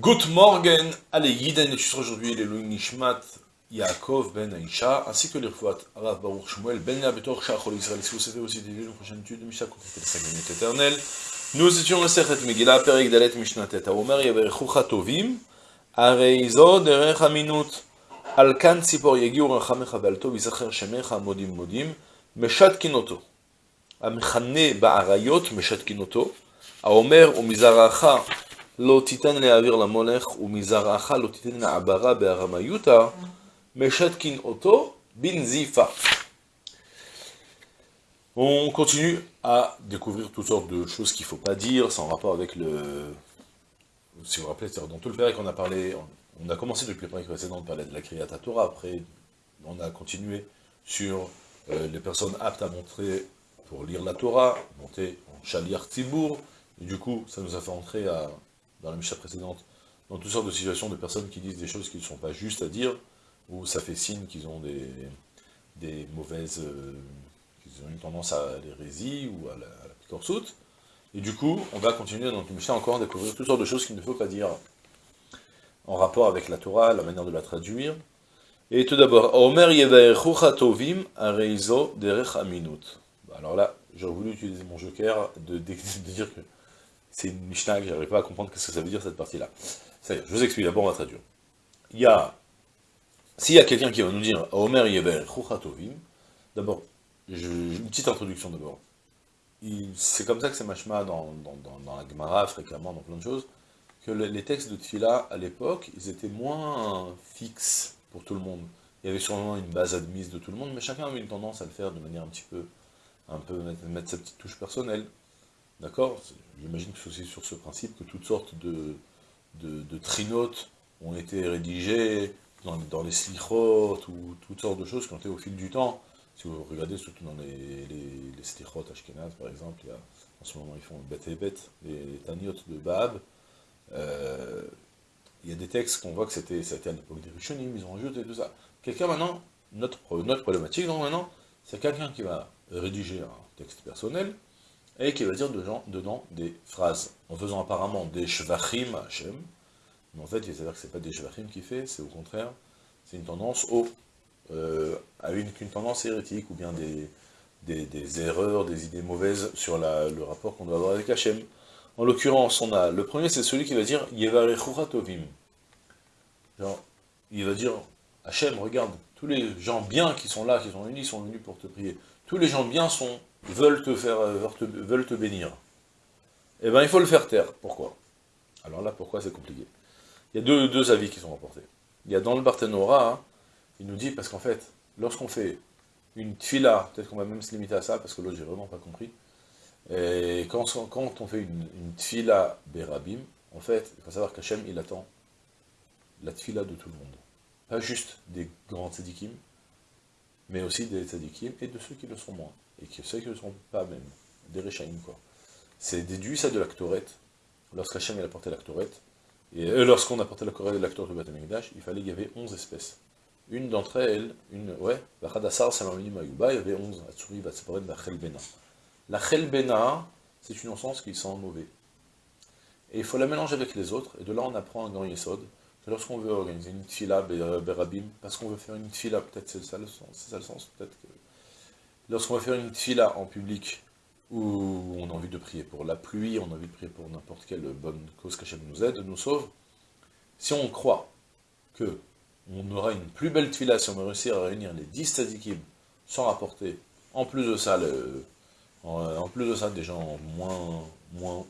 Good morning, allez, Yiden étudiera aujourd'hui les Louis Nishmat, Yaakov ben Aisha, ainsi que les Rfouat, Arav Baruch Shmuel, ben Yabetor, Shachol Israël, si vous savez aussi des une prochaine étude de Mishnah, contactez la 5 minutes éternelles. Nous étions le Sechet Megillah, Perek Dalet Mishnah Teta, Omer Yaberechucha Tovim, Areizo Derech Aminut, על כאן ציפור יגיעו רחמך ועל טוב יזכר שמך מודים מודים, משתקין אותו. המכנה באריות משתקין אותו, האומר ומזרעך לא תיתן להעביר למולך, ומזרעך לא תיתן לעברה בארמיותה, משתקין אותו בנזיפה. On continue à découvrir toutes sortes de choses qu'il ne faut pas dire, sans rapport avec le... Si vous vous rappelez, dans tout le père qu'on a parlé, on a commencé depuis le premier précédent de parler de la Kriyat Torah, après on a continué sur euh, les personnes aptes à montrer pour lire la Torah, monter en Shaliar Tibour, et du coup ça nous a fait entrer à, dans la Mishnah précédente dans toutes sortes de situations de personnes qui disent des choses qui ne sont pas justes à dire, ou ça fait signe qu'ils ont des, mauvaises, euh, qu'ils ont une tendance à l'hérésie ou à la, à la et du coup on va continuer dans le Mishnah encore à découvrir toutes sortes de choses qu'il ne faut pas dire en rapport avec la Torah, la manière de la traduire. Et tout d'abord, Omer Tovim Areizo Derech Aminut. Alors là, j'aurais voulu utiliser mon joker de, de, dire que c'est une Mishnah que j'arrive pas à comprendre ce que ça veut dire cette partie-là. je vous explique, d'abord on va traduire. Il y a, s'il y a quelqu'un qui va nous dire Omer Tovim, d'abord, une petite introduction d'abord. C'est comme ça que c'est machma dans la Gemara, fréquemment, dans plein de choses que les textes de Tfila, à l'époque, ils étaient moins fixes pour tout le monde. Il y avait sûrement une base admise de tout le monde, mais chacun avait une tendance à le faire de manière un petit peu, un peu mettre, sa petite touche personnelle. D'accord J'imagine que c'est sur ce principe que toutes sortes de, de, trinotes ont été rédigées dans, les slichot, ou toutes sortes de choses qui ont été au fil du temps. Si vous regardez surtout dans les, les, les ashkenaz, par exemple, en ce moment ils font bête et bête, les, les taniot de Baab, euh, il y a des textes qu'on voit que c'était à l'époque des Rishonim, ils ont rajouté tout ça. Quelqu'un maintenant, notre, notre problématique donc maintenant, c'est quelqu'un qui va rédiger un texte personnel, et qui va dire dedans, dedans des phrases, en faisant apparemment des shvachim à Hashem, mais en fait, il s'avère que c'est pas des shvachim qu'il fait, c'est au contraire, c'est une tendance au, euh, à une, tendance hérétique, ou bien des, des, erreurs, des idées mauvaises sur la, le rapport qu'on doit avoir avec Hachem. En l'occurrence, on a, le premier c'est celui qui va dire Yevarechura. Genre, il va dire, Hachem, regarde, tous les gens bien qui sont là, qui sont unis, sont venus pour te prier. Tous les gens bien sont, veulent te faire, veulent te, bénir. Eh bien, il faut le faire taire. Pourquoi? Alors là, pourquoi? C'est compliqué Il y a deux, avis qui sont rapportés. Il y a dans le Barthénora, hein, il nous dit, parce qu'en fait, lorsqu'on fait une tfila, peut-être qu'on va même se limiter à ça, parce que l'autre, j'ai vraiment pas compris, et quand, on fait une, une tfila berabim, en fait, il faut savoir qu'Hachem, il attend la tfila de tout le monde. Pas juste des grands tzadikim, mais aussi des tzadikim et de ceux qui le sont moins. Et que ceux qui ne le sont pas même. Des rechaïm, quoi. C'est déduit ça de l'actorette. Lorsqu'Hachem a porté l'actorette, et euh, lorsqu'on a porté l'actorette de Batamikdash, il fallait qu'il y avait 11 espèces. Une d'entre elles, une, ouais, la Khadassar Samamini Mayuba, il y avait 11. Atsuri, Vatsaporen, Bachelbena. La chelbena, c'est une encens qui sent mauvais. Et il faut la mélanger avec les autres, et de là on apprend un grand yesod, que lorsqu'on veut organiser une tfila berabim, parce qu'on veut faire une tfila, peut-être c'est ça le sens, c'est ça le sens, peut-être que... Lorsqu'on va faire une tfila en public, où on a envie de prier pour la pluie, on a envie de prier pour n'importe quelle bonne cause qu'Hachem nous aide, nous sauve, si on croit que on aura une plus belle tfila si on va réussir à réunir les 10 tzadikim sans rapporter, en plus de ça, en, plus de ça, des gens moins, moins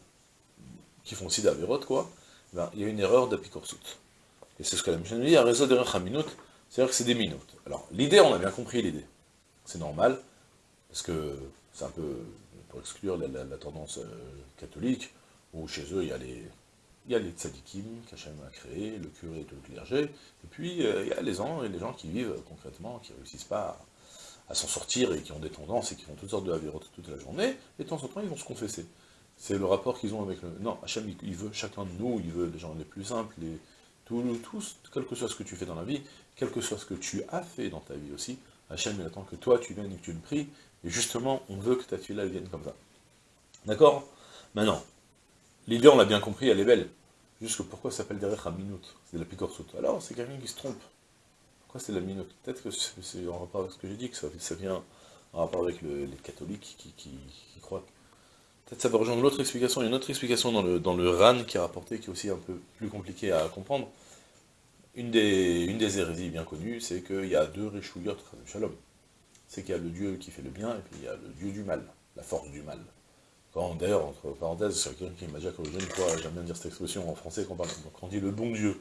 qui font aussi d'Averot, quoi, ben, il y a une erreur d'Apikorsut. Et c'est ce que la Mishnah nous dit, un réseau à minute, c'est-à-dire que c'est des minutes. Alors, l'idée, on a bien compris l'idée. C'est normal, parce que c'est un peu pour exclure la, tendance euh, catholique, où chez eux, il y a les, il y a tzadikim qu'Hachem a créé, le curé et tout le clergé, et puis euh, il y a les gens, et les gens qui vivent concrètement, qui ne réussissent pas à s'en sortir et qui ont des tendances et qui font toutes sortes de avérotes toute la journée, et de temps en temps ils vont se confesser. C'est le rapport qu'ils ont avec le... Non, Hachem, il veut chacun de nous, il veut les gens les plus simples, les... Tous, tous, quel que soit ce que tu fais dans la vie, quel que soit ce que tu as fait dans ta vie aussi, Hachem, il attend que toi, tu viennes et que tu le pries, et justement, on veut que ta tuile, vienne comme ça. D'accord? Maintenant, l'idée, on l'a bien compris, elle est belle. Juste que pourquoi ça s'appelle derrière minute C'est la picorsut. Alors, c'est quelqu'un qui se trompe. Pourquoi c'est la minute Peut-être que c'est en rapport avec ce que j'ai dit, que ça, vient en rapport avec les catholiques qui, croient. Peut-être ça va rejoindre l'autre explication. Il y a une autre explication dans le, RAN qui est rapporté, qui est aussi un peu plus compliqué à comprendre. Une des, hérésies bien connues, c'est qu'il y a deux Réchouillotes, Shalom. C'est qu'il y a le Dieu qui fait le bien, et puis il y a le Dieu du mal, la force du mal. D'ailleurs, entre parenthèses, c'est quelqu'un qui m'a déjà une fois, j'aime bien dire cette expression en français, quand on, dit le bon Dieu,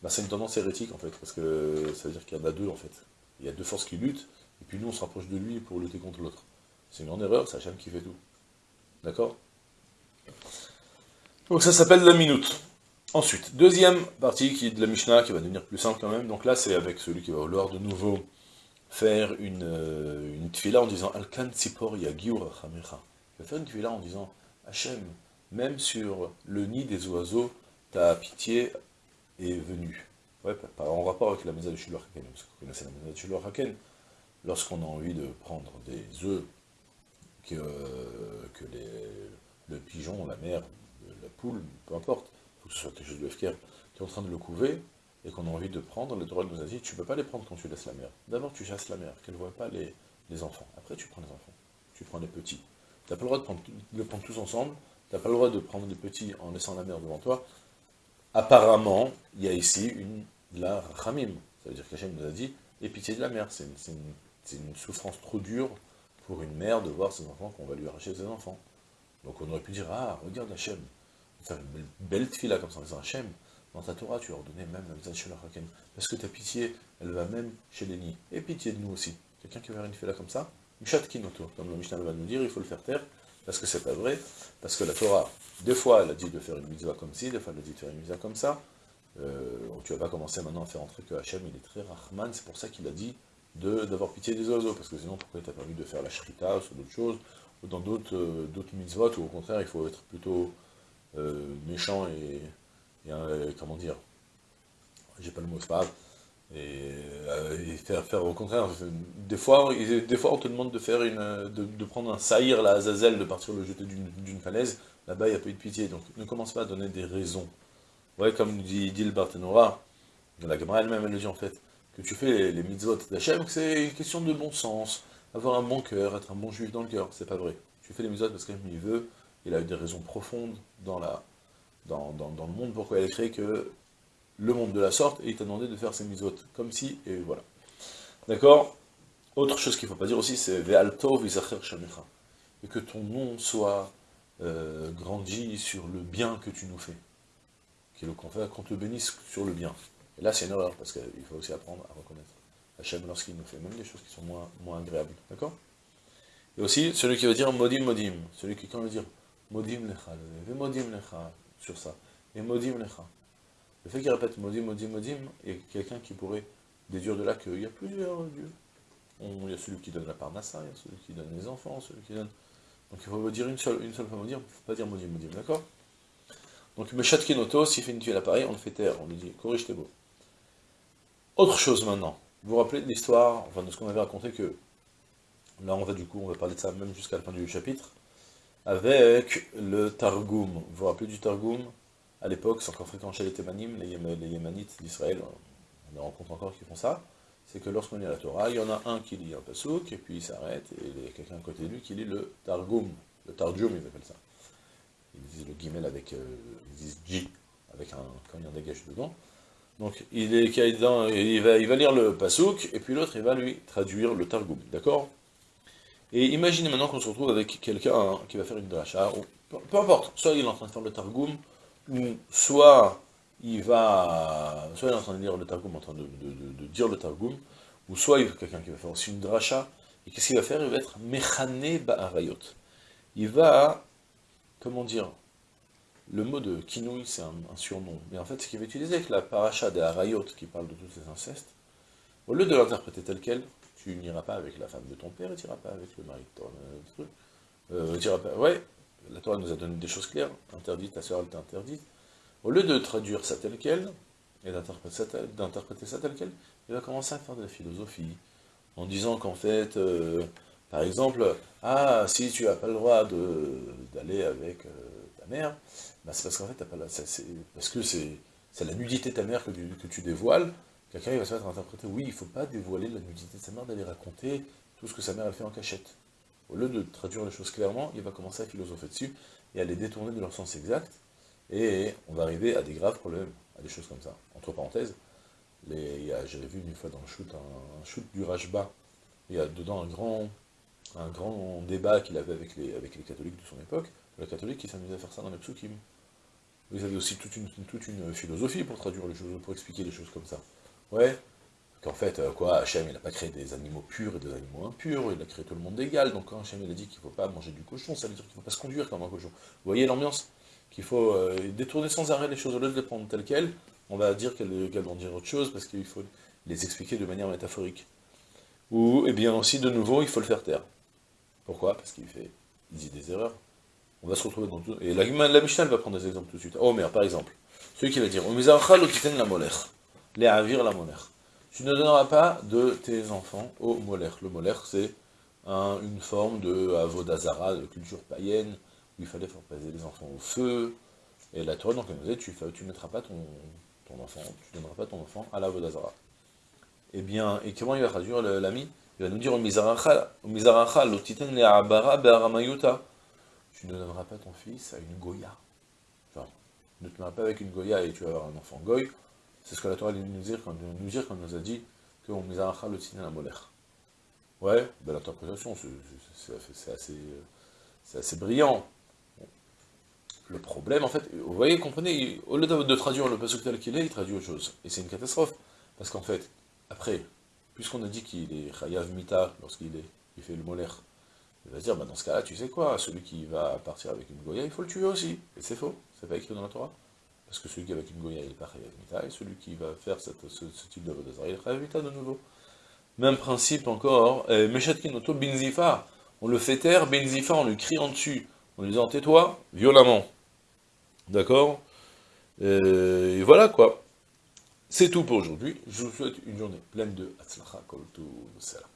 bah, c'est une tendance hérétique en fait, parce que ça veut dire qu'il y en a deux en fait. Il y a deux forces qui luttent, et puis nous on se rapproche de lui pour lutter contre l'autre. C'est une grande erreur, c'est Hachem qui fait tout. D'accord? Donc ça s'appelle la minute. Ensuite, deuxième partie qui est de la Mishnah, qui va devenir plus simple quand même, donc là c'est avec celui qui va vouloir de nouveau faire une, euh, une en disant Alkan Tzipor Yagiur Chamecha. Il va faire une tfila en disant Hachem, même sur le nid des oiseaux, ta pitié est venue. Ouais, en rapport avec la mesa de Shulor Haken, parce que vous connaissez la mesa de Shulor Haken, lorsqu'on a envie de prendre des œufs que, les, le pigeon, la mère, la poule, peu importe, il faut que ce soit quelque chose de FKR, qui est en train de le couver, et qu'on a envie de prendre, le droit nous a dit, tu ne peux pas les prendre quand tu laisses la mère. D'abord, tu chasses la mère, qu'elle ne voit pas les, les, enfants. Après, tu prends les enfants. Tu prends les petits. Tu n'as pas le droit de, prendre, de prendre tous ensemble, tu n'as pas le droit de prendre les petits en laissant la mère devant toi. Apparemment, il y a ici une, de la ramim. Ça veut dire qu'Hachem nous a dit, et pitié de la mère. C'est une, souffrance trop dure pour une mère de voir ses enfants qu'on va lui arracher ses enfants. Donc on aurait pu dire, ah, regarde Hachem, faire une belle, belle là comme ça en disant Hachem, dans ta Torah, tu as ordonné même la. Parce que ta pitié, elle va même chez les nids. Et pitié de nous aussi. Quelqu'un qui va faire une là comme ça, Kinoto, comme le Mishnah va nous dire, il faut le faire taire, parce que c'est pas vrai, parce que la Torah, des fois, elle a dit de faire une mitzvah comme ci, des fois, elle a dit de faire une mitzvah comme ça. Euh, tu vas pas commencer maintenant à faire entrer que Hachem, il est très Rahman, c'est pour ça qu'il a dit d'avoir pitié des oiseaux, parce que sinon, pourquoi il t'a permis de faire la shrita, ou d'autres choses, ou dans d'autres euh, mitzvot, ou au contraire, il faut être plutôt euh, méchant et euh, comment dire, j'ai pas le mot, c'est et, euh, faire, au contraire, des fois, des fois on te demande de faire une, de, prendre un saïr, la Azazel, de partir le jeter d'une falaise, là-bas il n'y a pas eu de pitié, donc ne commence pas à donner des raisons. Ouais, comme dit, dit le Barthénora, la Gemara elle-même elle le dit en fait, que tu fais les, les mitzvot d'Hachem, que c'est une question de bon sens, avoir un bon cœur, être un bon juif dans le cœur, c'est pas vrai. Tu fais les mitzvot parce qu'il veut, il a eu des raisons profondes dans la, dans, le monde, pourquoi elle a créé que le monde de la sorte, et il t'a demandé de faire ses misotes, comme si, et voilà. D'accord? Autre chose qu'il ne faut pas dire aussi, c'est Ve'alto v'zacher shamecha. Et que ton nom soit euh, grandi sur le bien que tu nous fais. Qu'on te bénisse sur le bien. Et là, c'est une erreur, parce qu'il faut aussi apprendre à reconnaître Hachem lorsqu'il nous fait même des choses qui sont moins, moins agréables. D'accord? Et aussi, celui qui veut dire modim modim, celui qui, quand veut dire modim lecha, modim lecha, sur ça. Et modim lecha. Le fait qu'il répète modim, modim, modim, il y a quelqu'un qui pourrait déduire de là qu'il y a plusieurs dieux. il y a celui qui donne la parnassa, il y a celui qui donne les enfants, celui qui donne... Donc il faut dire une seule, une seule fois modim, il ne faut pas dire modim, modim, d'accord? Donc Meshat Kenoto, s'il fait une tuile l'appareil, on le fait taire, on lui dit corrige tes beaux. Autre chose maintenant, vous vous rappelez de l'histoire, enfin de ce qu'on avait raconté que, là on va du coup, on va parler de ça même jusqu'à la fin du chapitre, avec le Targum. Vous vous rappelez du Targum À l'époque, c'est encore fréquent chez les Thémanim, les, Yémanites d'Israël, on en rencontre encore qui font ça, c'est que lorsqu'on lit la Torah, il y en a un qui lit un pasouk, et puis il s'arrête, et il y a quelqu'un à côté de lui qui lit le Targum, le Targum, ils appellent ça. Ils disent le guimel avec, euh, ils disent J, avec un, quand il y un dégage dedans. Donc il, est, il, va, il va lire le pasouk, et puis l'autre il va lui traduire le Targum, d'accord? Et imaginez maintenant qu'on se retrouve avec quelqu'un qui va faire une dracha, peu, importe, soit il est en train de faire le Targum, ou soit il va, soit il est en train de lire le Targum, en train de, dire le Targum, ou soit il y quelqu'un qui va faire aussi une dracha, et qu'est-ce qu'il va faire? Il va être Mechane Ba'arayot. Il va, comment dire, le mot de Kinouï, c'est un, surnom, mais en fait, ce qu'il va utiliser avec la paracha des Arayot, qui parle de tous ces incestes, au lieu de l'interpréter tel quel, tu n'iras pas avec la femme de ton père et tu n'iras pas avec le mari de ton truc. Euh, pas... Ouais, la Torah nous a donné des choses claires, interdite, ta soeur elle t'a interdite. Au lieu de traduire ça tel quel, et d'interpréter ça, tel quel, il va commencer à faire de la philosophie, en disant qu'en fait, euh, par exemple, ah, si tu n'as pas le droit d'aller avec euh, ta mère, bah, c'est parce qu'en fait, t'as pas la, parce que c'est la nudité de ta mère que tu dévoiles, quelqu'un va se mettre à interpréter, oui, il ne faut pas dévoiler la nudité de sa mère, d'aller raconter tout ce que sa mère a fait en cachette. Au lieu de traduire les choses clairement, il va commencer à philosopher dessus, et à les détourner de leur sens exact, et on va arriver à des graves problèmes, à des choses comme ça. Entre parenthèses, j'avais vu une fois dans le shoot, un, shoot du Rajba, il y a dedans un grand, débat qu'il avait avec les, catholiques de son époque, les catholiques qui s'amusaient à faire ça dans les psukim. Vous avez aussi toute une, toute une philosophie pour traduire les choses, pour expliquer les choses comme ça. Ouais, qu'en fait, euh, quoi, Hachem, il n'a pas créé des animaux purs et des animaux impurs, il a créé tout le monde égal, donc quand Hachem, il a dit qu'il ne faut pas manger du cochon, ça veut dire qu'il ne faut pas se conduire comme un cochon. Vous voyez l'ambiance Qu'il faut euh, détourner sans arrêt les choses, au lieu de les prendre telles quelles, on va dire qu'elles vont dire autre chose, parce qu'il faut les expliquer de manière métaphorique. Ou, eh bien aussi, de nouveau, il faut le faire taire. Pourquoi? Parce qu'il fait, il dit des erreurs. On va se retrouver dans tout... Et la, la Mishnah, va prendre des exemples tout de suite. Mais par exemple, celui qui va dire, « la molech » les avir la monère. Tu ne donneras pas de tes enfants au molaire. Le molaire, c'est une forme de avodazara, de culture païenne, où il fallait faire passer les enfants au feu. Et la Torah, donc, nous dit, tu ne mettras pas ton, ton enfant, tu ne donneras pas ton enfant à l'avodazara. Eh bien, et comment il va traduire l'ami? Il va nous dire, tu ne donneras pas ton fils à une goya. Genre, ne te mets pas avec une goya et tu vas avoir un enfant goy, c'est ce que la Torah nous dire quand nous, nous a dit qu'on misaracha le siné la molère. Ouais, belle interprétation, c'est assez, assez, brillant. Le problème, en fait, vous voyez, comprenez, au lieu de traduire le pasuk tel qu'il est, il traduit autre chose. Et c'est une catastrophe. Parce qu'en fait, après, puisqu'on a dit qu'il est chayav mita lorsqu'il il fait le molaire, il va se dire, bah dans ce cas-là, tu sais quoi, celui qui va partir avec une goya, il faut le tuer aussi. Et c'est faux, c'est pas écrit dans la Torah. Parce que celui qui est avec une goya, il est pas Mita, et celui qui va faire ce, type de Vodazara, il est Mita de nouveau. Même principe encore, euh, Meshatkin Oto Binzifa, on le fait taire, Benzifa, on lui crie en dessus, en lui disant tais-toi, violemment. D'accord? Euh, Et voilà quoi. C'est tout pour aujourd'hui. Je vous souhaite une journée pleine de Hatzlacha Kol Salam.